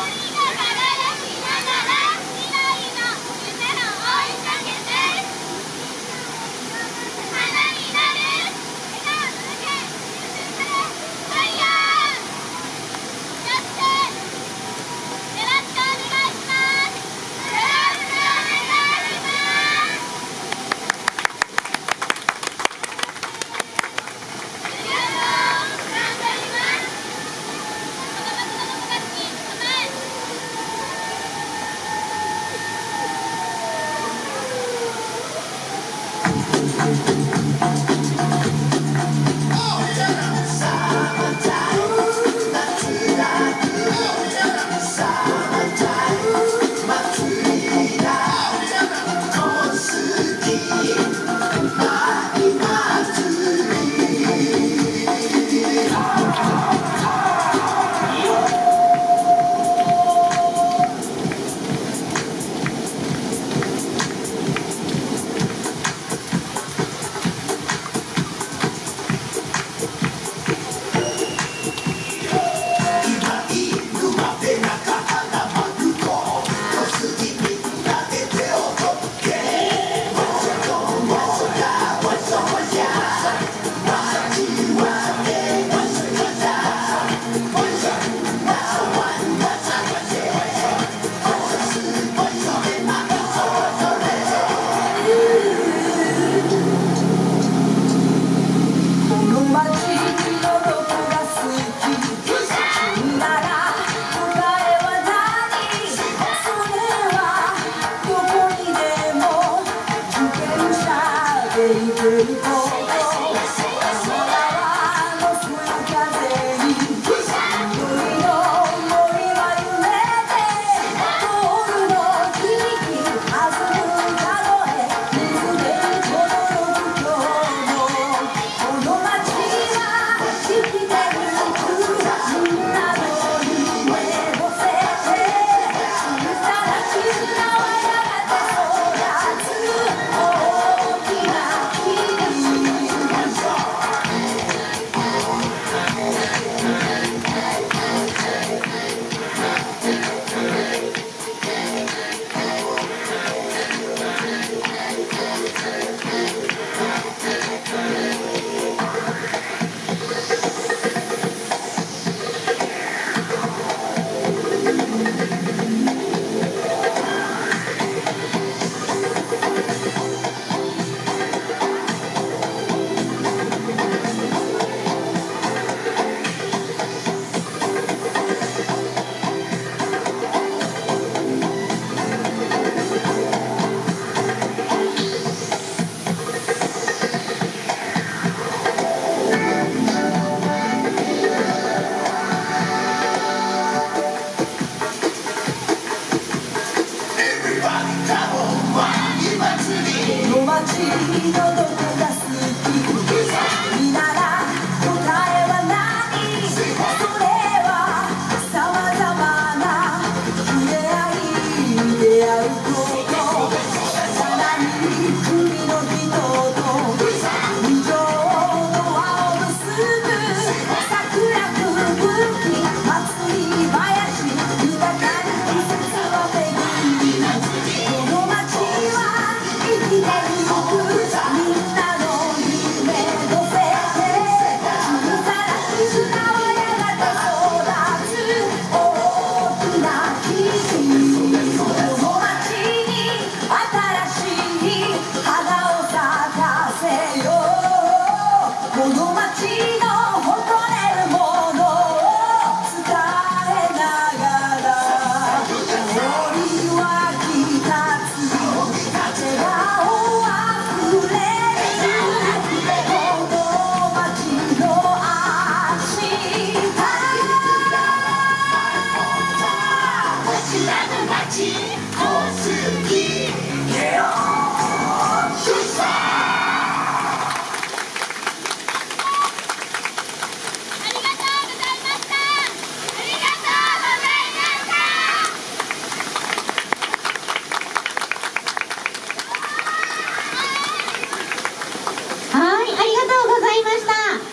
어. 街